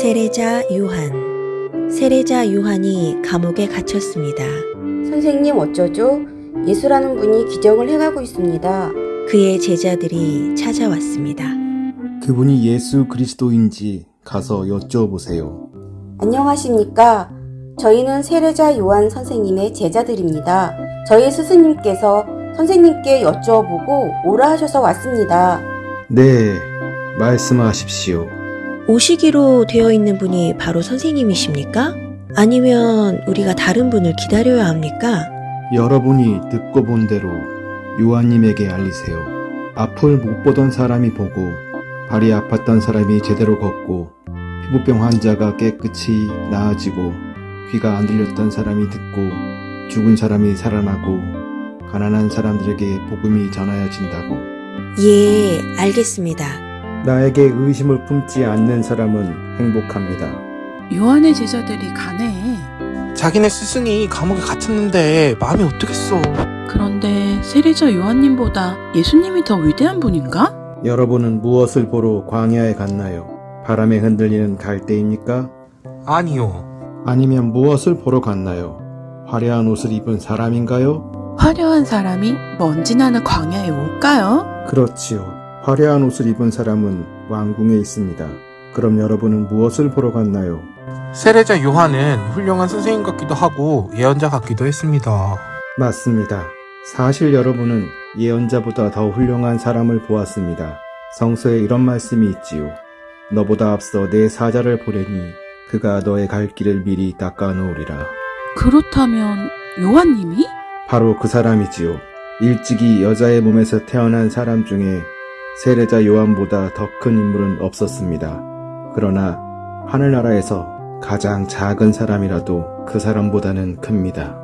세례자 요한 세례자 요한이 감옥에 갇혔습니다. 선생님 어쩌죠? 예수라는 분이 기적을 행하고 있습니다. 그의 제자들이 찾아왔습니다. 그분이 예수 그리스도인지 가서 여쭤보세요. 안녕하십니까? 저희는 세례자 요한 선생님의 제자들입니다. 저희 스승님께서 선생님께 여쭤보고 오라 하셔서 왔습니다. 네, 말씀하십시오. 오시기로 되어 있는 분이 바로 선생님이십니까? 아니면 우리가 다른 분을 기다려야 합니까? 여러분이 듣고 본 대로 요한님에게 알리세요. 앞을 못 보던 사람이 보고 발이 아팠던 사람이 제대로 걷고 피부병 환자가 깨끗이 나아지고 귀가 안 들렸던 사람이 듣고 죽은 사람이 살아나고 가난한 사람들에게 복음이 전하여진다고 예, 알겠습니다. 나에게 의심을 품지 않는 사람은 행복합니다. 요한의 제자들이 가네. 자기네 스승이 감옥에 갇혔는데 마음이 어떻겠어. 그런데 세례자 요한님보다 예수님이 더 위대한 분인가? 여러분은 무엇을 보러 광야에 갔나요? 바람에 흔들리는 갈대입니까? 아니요. 아니면 무엇을 보러 갔나요? 화려한 옷을 입은 사람인가요? 화려한 사람이 먼지 나는 광야에 올까요? 그렇지요. 화려한 옷을 입은 사람은 왕궁에 있습니다. 그럼 여러분은 무엇을 보러 갔나요? 세례자 요한은 훌륭한 선생님 같기도 하고 예언자 같기도 했습니다. 맞습니다. 사실 여러분은 예언자보다 더 훌륭한 사람을 보았습니다. 성서에 이런 말씀이 있지요. 너보다 앞서 내 사자를 보내니 그가 너의 갈 길을 미리 닦아 놓으리라. 그렇다면 요한님이? 바로 그 사람이지요. 일찍이 여자의 몸에서 태어난 사람 중에 세례자 요한보다 더 큰 인물은 없었습니다. 그러나 하늘나라에서 가장 작은 사람이라도 그 사람보다는 큽니다.